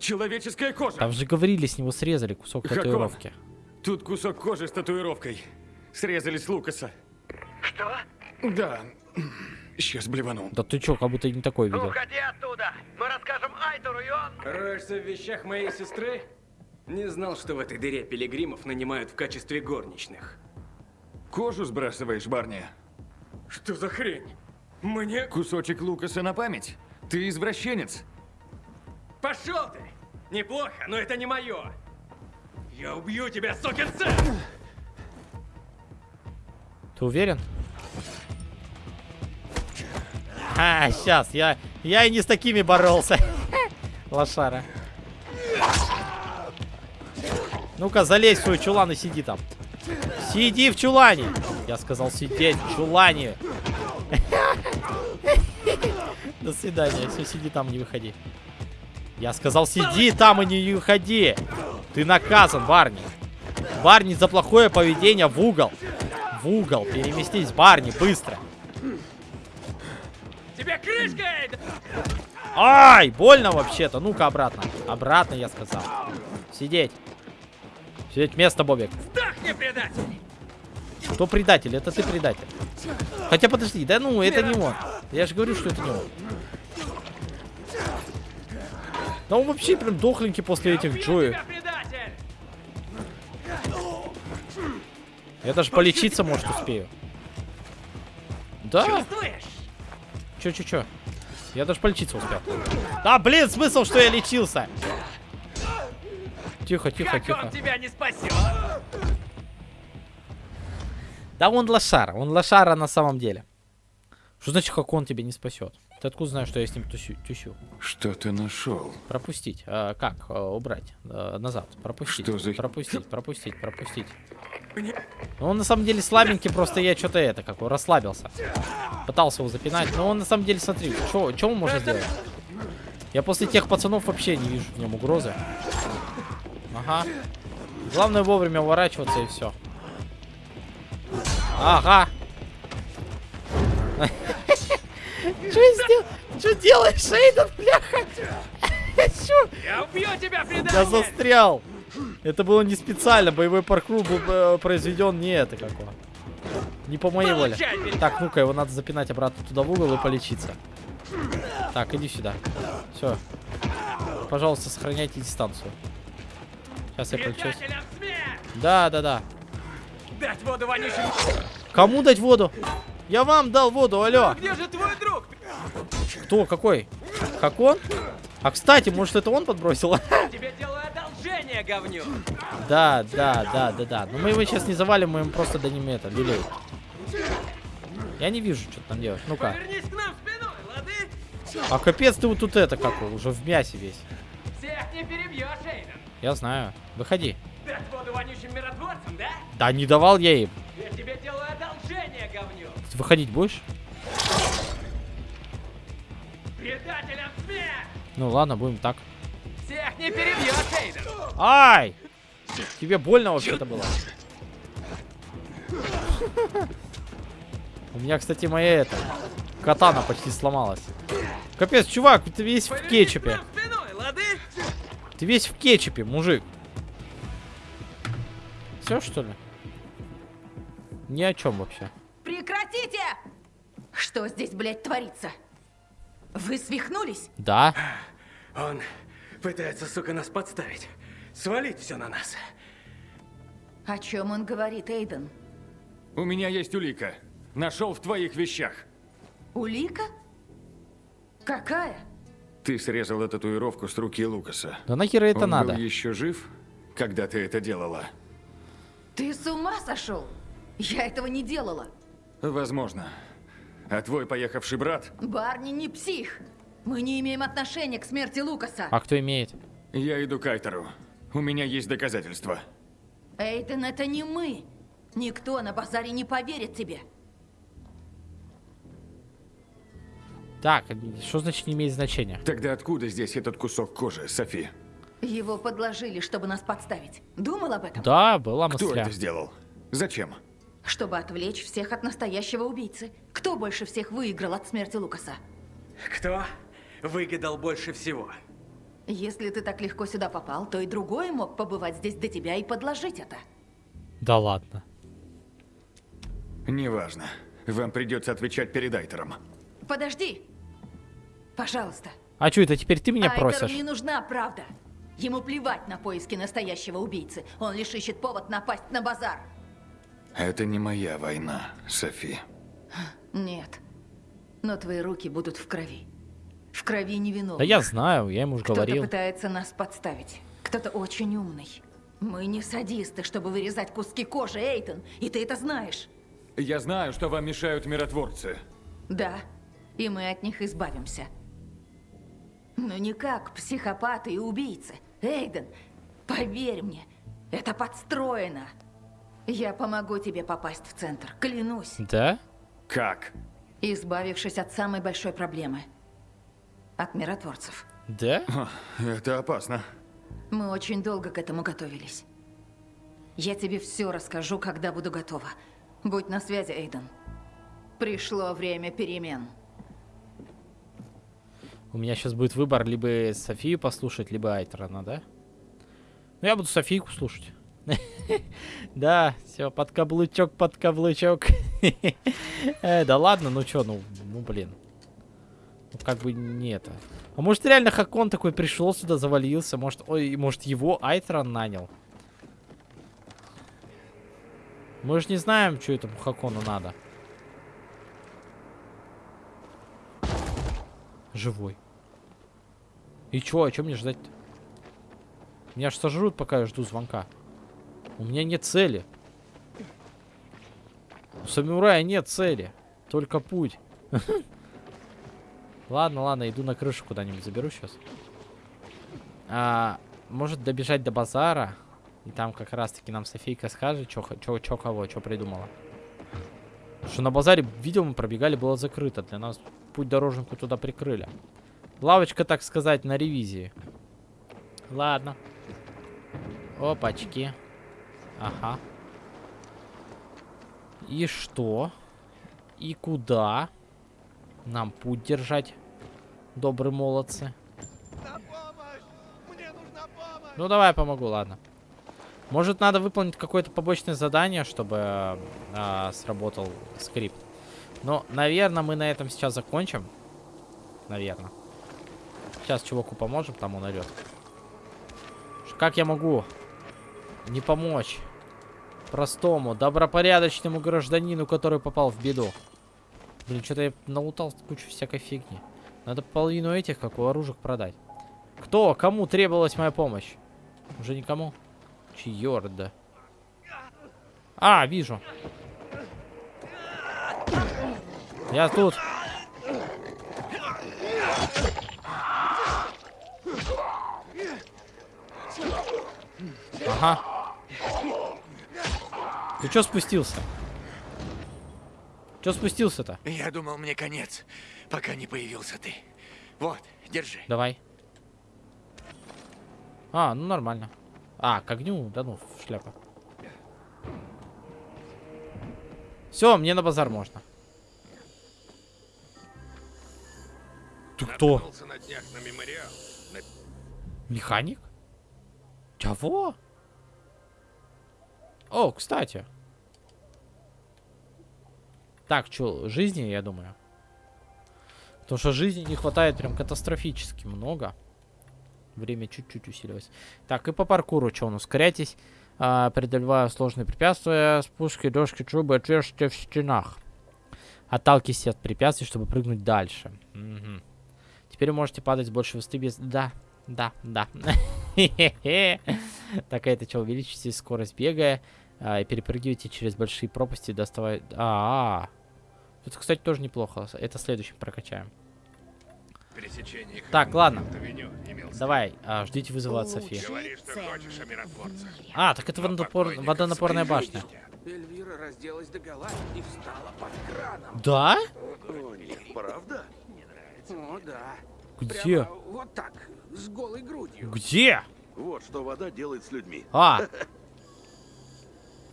человеческая кожа. Там же говорили, с него срезали кусок Какого? татуировки. Тут кусок кожи с татуировкой. Срезали с Лукаса. Что? Да. Сейчас блеванул. Да ты чё, как будто не такой видел. Уходи оттуда! Мы расскажем Айтору, и он... Роешься в вещах моей сестры? Не знал, что в этой дыре пилигримов нанимают в качестве горничных. Кожу сбрасываешь, Барни? Что за хрень? Мне... Кусочек Лукаса на память? Ты извращенец. Пошел ты! Неплохо, но это не мое. Я убью тебя, сукин сын! Ты уверен? А, сейчас, я, я и не с такими боролся. Лошара. Ну-ка, залезь в свой чулан и сиди там. Сиди в чулане. Я сказал сидеть в чулане. До свидания. Все, сиди там, не выходи. Я сказал, сиди там и не выходи. Ты наказан, Барни. Барни за плохое поведение в угол. В угол. Переместись, Барни, быстро. Тебе крышка! Ай, больно вообще-то. Ну-ка обратно. Обратно, я сказал. Сидеть. Сидеть место, Бобик. Сдохни, предатель! Кто предатель? Это ты предатель. Хотя подожди, да ну, это не он. Я же говорю, что это не он. Да он вообще прям дохленький после этих Джоев. Я даже полечиться, может, успею. Да. Чувствуешь? Чё, чё, чё? Я даже полечиться успел. Да, блин, смысл, что я лечился? Тихо, тихо, как тихо. он тебя не спасет? Да он лошара, он лошара на самом деле. Что значит, как он тебя не спасет? Ты откуда знаешь, что я с ним тусю? тусю? Что ты нашел? Пропустить. А, как? А, убрать. А, назад. Пропустить. Что за- Пропустить, пропустить, пропустить. Ну, он на самом деле слабенький, просто я что-то это, как расслабился. Пытался его запинать, но он на самом деле, смотри, что он может сделать? Я после тех пацанов вообще не вижу в нем угрозы. Ага. Главное вовремя уворачиваться и все. Ага. Что сделал? Что делаешь, Эйден, бляха? Я убью тебя, Я предатель! застрял. Это было не специально. Боевой паркур был э, произведен не это какого. Не по моей воле. Так, ну-ка, его надо запинать обратно туда в угол и полечиться. Так, иди сюда. Все. Пожалуйста, сохраняйте дистанцию. Сейчас я смерть! Да, да, да. Дать воду вонючим! Кому дать воду? Я вам дал воду, алло. Где же твой друг? Кто? Какой? Как он? А, кстати, может, это он подбросил? Тебе делаю одолжение, говню! Да, да, да, да, да. Но мы его сейчас не завалим, мы ему просто дадим это, люлей. Я не вижу, что там делать. Ну-ка. А капец ты вот тут это какой, уже в мясе весь. Всех не перебьешь, Эйден! Я знаю. Выходи. Дать воду вонючим миротворцам, да? Да не давал я им. Я тебе делаю одолжение, говню! Выходить будешь? Предателям смерть! Ну ладно, будем так. Всех не перебьешь, Эйден! Ай! Тебе больно вообще-то было? У меня, кстати, моя это... Катана почти сломалась. Капец, чувак, ты весь в кетчупе. Ты весь в кетчупе, мужик. Все, что ли? Ни о чем вообще. Прекратите! Что здесь, блядь, творится? Вы свихнулись? Да. Он пытается, сука, нас подставить. Свалить все на нас. О чем он говорит, Эйден? У меня есть улика. Нашел в твоих вещах. Улика? Какая? Ты срезала татуировку с руки Лукаса. Да нахера это Он надо? был еще жив, когда ты это делала? Ты с ума сошел? Я этого не делала. Возможно. А твой поехавший брат? Барни не псих. Мы не имеем отношения к смерти Лукаса. А кто имеет? Я иду к Айтеру. У меня есть доказательства. Эйден, это не мы. Никто на базаре не поверит тебе. Так, что значит не имеет значения? Тогда откуда здесь этот кусок кожи, Софи? Его подложили, чтобы нас подставить. Думал об этом? Да, была Кто мысля. это сделал? Зачем? Чтобы отвлечь всех от настоящего убийцы. Кто больше всех выиграл от смерти Лукаса? Кто выгадал больше всего? Если ты так легко сюда попал, то и другой мог побывать здесь до тебя и подложить это. Да ладно. Неважно. Вам придется отвечать перед Айтером. Подожди. Пожалуйста. А что это теперь ты меня Айтеру просишь? не нужна правда. Ему плевать на поиски настоящего убийцы. Он лишь ищет повод напасть на базар. Это не моя война, Софи. Нет. Но твои руки будут в крови. В крови невиновных. Да я знаю, я ему уже Кто-то говорил. пытается нас подставить. Кто-то очень умный. Мы не садисты, чтобы вырезать куски кожи, Эйтон. И ты это знаешь. Я знаю, что вам мешают миротворцы. Да. И мы от них избавимся. Но не как психопаты и убийцы. Эйден, поверь мне, это подстроено. Я помогу тебе попасть в центр, клянусь. Да? Как? избавившись от самой большой проблемы. От миротворцев. Да? Это опасно. Мы очень долго к этому готовились. Я тебе все расскажу, когда буду готова. Будь на связи, Эйден. Пришло время перемен. У меня сейчас будет выбор либо Софию послушать, либо Айтрона, да? Ну, я буду Софийку слушать. Да, все, под каблучок, под каблучок. Э, Да ладно, ну чё, ну, ну блин. Ну как бы не это. А может реально Хакон такой пришел сюда, завалился? Может, ой, может его Айтрон нанял? Мы же не знаем, что этому Хакону надо. Живой. И чё, а чё мне ждать? Меня ж сожрут, пока я жду звонка. У меня нет цели. У самурая нет цели. Только путь. Ладно, ладно, иду на крышу куда-нибудь заберу сейчас. А, может добежать до базара. И там как раз-таки нам Софийка скажет, что кого, что придумала. Что на базаре, видел, мы пробегали, было закрыто. Для нас путь дороженку туда прикрыли. Лавочка, так сказать, на ревизии. Ладно. Опачки. Ага. И что? И куда? Нам путь держать, добрые молодцы. Ну, давай я помогу, ладно. Может, надо выполнить какое-то побочное задание, чтобы э, сработал скрипт. Но, наверное, мы на этом сейчас закончим. Наверное. Сейчас чуваку поможем, там он орет. Как я могу не помочь простому, добропорядочному гражданину, который попал в беду? Блин, что-то я наутал кучу всякой фигни. Надо половину этих, как у оружек, продать. Кто? Кому требовалась моя помощь? Уже никому? Чьорда. А, вижу. Я тут. Ага. Ты что спустился? Че спустился-то? Я думал, мне конец, пока не появился ты. Вот, держи. Давай. А, ну нормально. А, к огню, да ну, шляпа. Все, мне на базар можно. Ты кто? На днях на мемориал. На... Механик? Чего? О, кстати. Так, что, жизни, я думаю. Потому что жизни не хватает прям катастрофически много. Время чуть-чуть усилилось. Так, и по паркуру что он? Ускоряйтесь, а, преодолевая сложные препятствия, спуски, дошки, трубы, отверстия в стенах. Отталкивайтесь от препятствий, чтобы прыгнуть дальше. Угу. Теперь можете падать с большей высоты без... Да, да, да. Так, это что, увеличите скорость бега а, и перепрыгивайте через большие пропасти, доставая... А, -а, -а. Это, кстати, тоже неплохо. Это следующим прокачаем. Так, ладно. Давай, а, ждите вызова от Софии. А, так это водонапор... водонапорная башня. Эльвира разделась до гола и встала под краном. Да? О, нет, правда? Не нравится. О, да. Где? Прямо вот так, с голой грудью. Где? Вот что вода делает с людьми. А!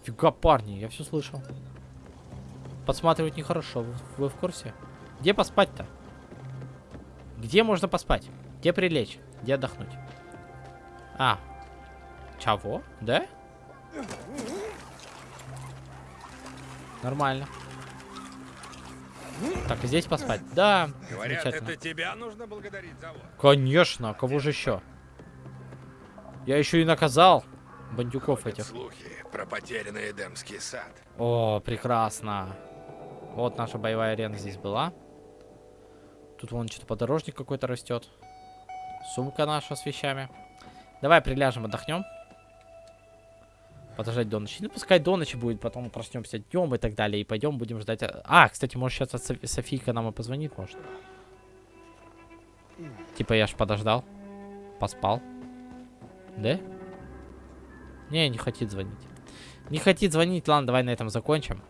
Фига, парни, я все слышал. Подсматривать нехорошо, вы, вы в курсе? Где поспать-то? Где можно поспать? Где прилечь? Где отдохнуть? А. Чего? Да? Нормально. Так, и здесь поспать? Да, Говорят, это тебя нужно благодарить за вот. Конечно, а кого же еще? Я еще и наказал бандюков Ходят этих. слухи про потерянный Эдемский сад. О, прекрасно. Вот наша боевая арена здесь была. Тут вон что-то подорожник какой-то растет. Сумка наша с вещами. Давай приляжем, отдохнем. Подождать до ночи. Ну, пускай до ночи будет, потом проснемся днем и так далее. И пойдем, будем ждать. А, кстати, может сейчас от Софи- Софийка нам и позвонит, может. Типа я ж подождал. Поспал. Да? Не, не хочет звонить. Не хочет звонить. Ладно, давай на этом закончим.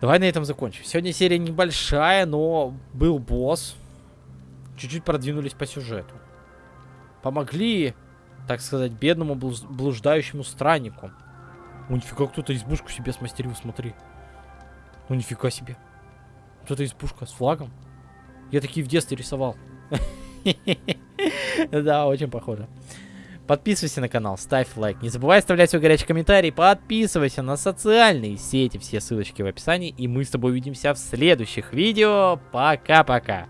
Давай на этом закончим. Сегодня серия небольшая, но был босс. Чуть-чуть продвинулись по сюжету. Помогли, так сказать, бедному блуждающему страннику. О, нифига, кто-то избушку себе смастерил, смотри. Ну, нифига себе. Вот это избушка с флагом. Я такие в детстве рисовал. Да, очень похоже. Подписывайся на канал, ставь лайк. Не забывай оставлять свой горячий комментарий. Подписывайся на социальные сети. Все ссылочки в описании. И мы с тобой увидимся в следующих видео. Пока-пока.